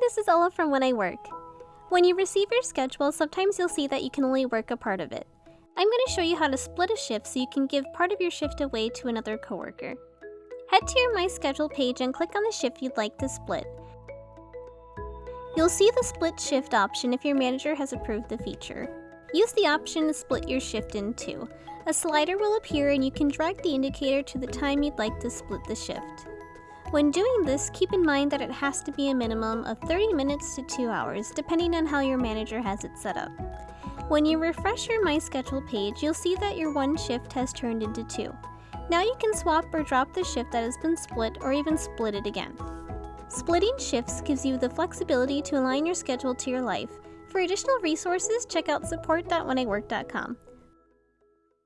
this is Ella from When I Work. When you receive your schedule, sometimes you'll see that you can only work a part of it. I'm going to show you how to split a shift so you can give part of your shift away to another coworker. Head to your My Schedule page and click on the shift you'd like to split. You'll see the split shift option if your manager has approved the feature. Use the option to split your shift in two. A slider will appear and you can drag the indicator to the time you'd like to split the shift. When doing this, keep in mind that it has to be a minimum of 30 minutes to 2 hours, depending on how your manager has it set up. When you refresh your My Schedule page, you'll see that your one shift has turned into two. Now you can swap or drop the shift that has been split or even split it again. Splitting shifts gives you the flexibility to align your schedule to your life. For additional resources, check out support.wheniwork.com.